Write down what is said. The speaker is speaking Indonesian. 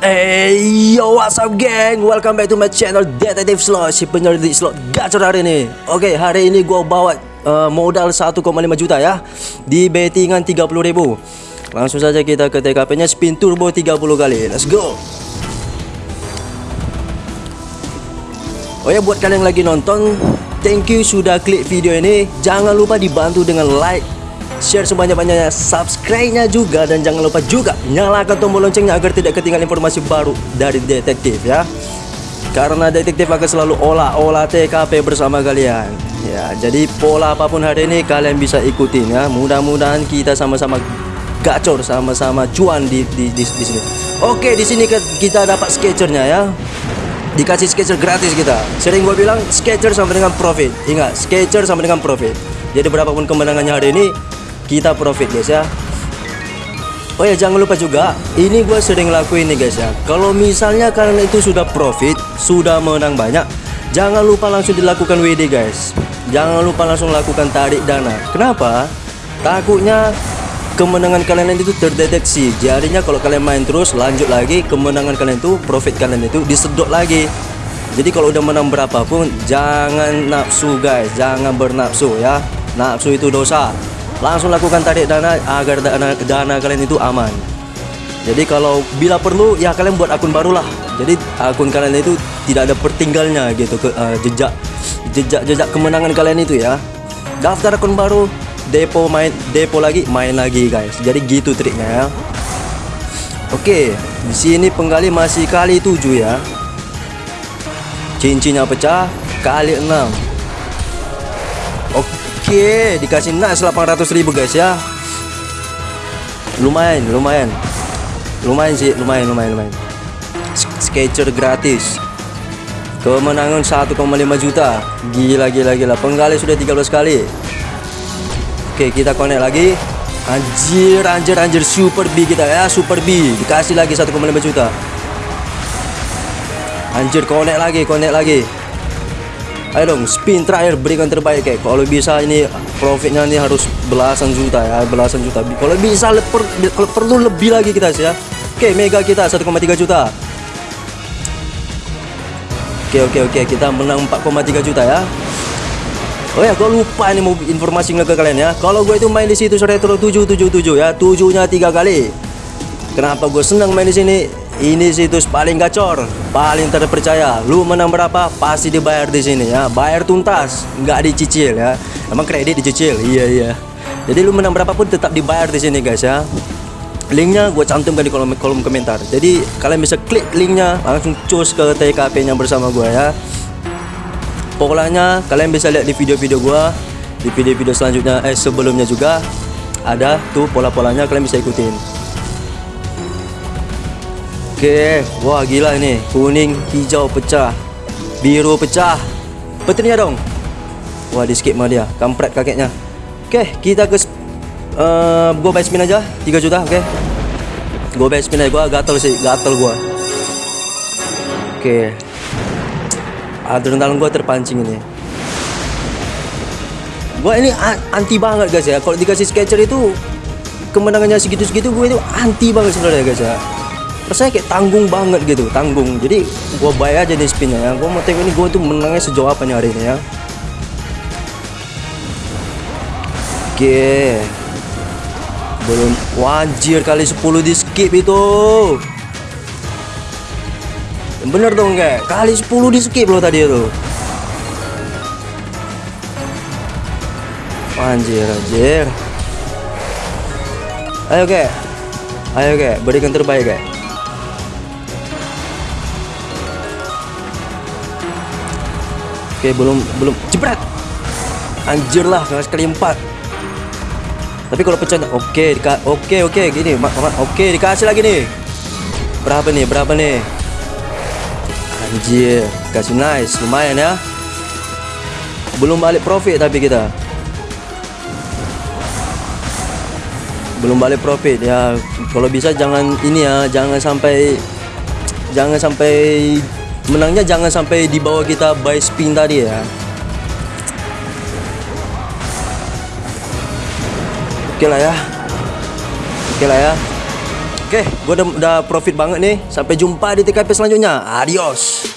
Hey yo what's up gang? Welcome back to my channel Detective Slot Si penyelidik slot gacor hari ini. Oke hari ini gua bawa uh, modal 1,5 juta ya. Di bettingan 30 ribu. Langsung saja kita ke TKP nya Spin turbo 30 kali. Let's go. Oh ya buat kalian yang lagi nonton Thank you sudah klik video ini. Jangan lupa dibantu dengan like share sebanyak-banyaknya, subscribe-nya juga dan jangan lupa juga nyalakan tombol loncengnya agar tidak ketinggalan informasi baru dari detektif ya. Karena detektif akan selalu olah-olah TKP bersama kalian. Ya, jadi pola apa pun hari ini kalian bisa ikutin ya. Mudah-mudahan kita sama-sama gacor sama-sama cuan di di, di di sini. Oke, di sini kita dapat sketchernya ya. Dikasih sketcher gratis kita. Sering gue bilang sketcher sama dengan profit. Ingat, sketcher sama dengan profit. Jadi berapapun kemenangannya hari ini kita profit guys ya. Oh ya jangan lupa juga ini gue sering lakuin nih guys ya. Kalau misalnya kalian itu sudah profit sudah menang banyak jangan lupa langsung dilakukan WD guys. Jangan lupa langsung lakukan tarik dana. Kenapa? Takutnya kemenangan kalian itu terdeteksi. Jadinya kalau kalian main terus lanjut lagi kemenangan kalian itu profit kalian itu disedot lagi. Jadi kalau udah menang berapapun jangan nafsu guys. Jangan bernafsu ya. Nafsu itu dosa langsung lakukan tarik dana agar dana, dana kalian itu aman. Jadi kalau bila perlu ya kalian buat akun barulah. Jadi akun kalian itu tidak ada pertinggalnya gitu ke uh, jejak jejak jejak kemenangan kalian itu ya. Daftar akun baru depo main depo lagi main lagi guys. Jadi gitu triknya ya. Oke di sini penggali masih kali 7 ya. Cincinnya pecah kali 6 Oke, dikasih nas 800 ribu guys ya. Lumayan, lumayan. Lumayan sih, lumayan, lumayan, lumayan. Sketcher gratis. Kemenangan 1,5 juta. Gila, gila, gila. Penggali sudah 13 kali. Oke, kita connect lagi. Anjir, anjir, anjir. Super B kita ya, Super B. Dikasih lagi 1,5 juta. Anjir, connect lagi, connect lagi. Ayo dong spin terakhir berikan terbaik kayak kalau bisa ini profitnya ini harus belasan juta ya. Belasan juta. Kalau bisa leper, kalau perlu lebih lagi kita sih ya. Oke mega kita 1,3 juta. Oke oke oke. Kita menang 4,3 juta ya. Oh ya, gue lupa ini mau informasi ke kalian ya. Kalau gue itu main di situs retro 777 ya, tujuhnya tiga kali. Kenapa gue senang main di sini? Ini situs paling gacor, paling terpercaya. Lu menang berapa pasti dibayar di sini ya. Bayar tuntas, nggak dicicil ya. Emang kredit dicicil? Iya iya. Jadi lu menang berapa pun tetap dibayar di sini guys ya. Linknya gue cantumkan di kolom kolom komentar. Jadi kalian bisa klik linknya langsung cus ke TKP-nya bersama gue ya. Pokoknya kalian bisa lihat di video-video gue, di video-video selanjutnya eh sebelumnya juga ada tuh pola-polanya kalian bisa ikutin. Oke, wah gila ini. Kuning, hijau pecah. Biru pecah. Petirnya dong. Wah, di skip mah dia. Kampret kakeknya. Oke, kita ke uh, gua buy spin aja 3 juta, oke. Gua buy spin aja gua gatel sih, gatel gua. Oke. Adrenalin gua terpancing ini. Gua ini anti banget guys ya. Kalau dikasih sketcher itu kemenangannya segitu-segitu gue itu anti banget sebenarnya guys ya rasanya kayak tanggung banget gitu tanggung. Jadi gue bayar aja nih spinnya ya. Gue mau tengok ini gue tuh menangnya sejauh apa nih hari ini ya. Oke. Belum wajir kali 10 di skip itu. Bener dong kayak kali 10 di skip loh tadi itu. Anjir anjir. Ayo kek ayo kek berikan terbaik kek Oke belum belum. Jebret! Anjir lah sekali empat. Tapi kalau pecah Oke dika, Oke oke gini Oke dikasih lagi nih. Berapa nih berapa nih? Anjir Kasih nice lumayan ya. Belum balik profit tapi kita. Belum balik profit ya. Kalau bisa jangan ini ya Jangan sampai Jangan sampai menangnya jangan sampai di bawah kita by spin tadi ya oke lah ya oke lah ya Oke, gue udah, udah profit banget nih. Sampai jumpa di TKP selanjutnya. Adios.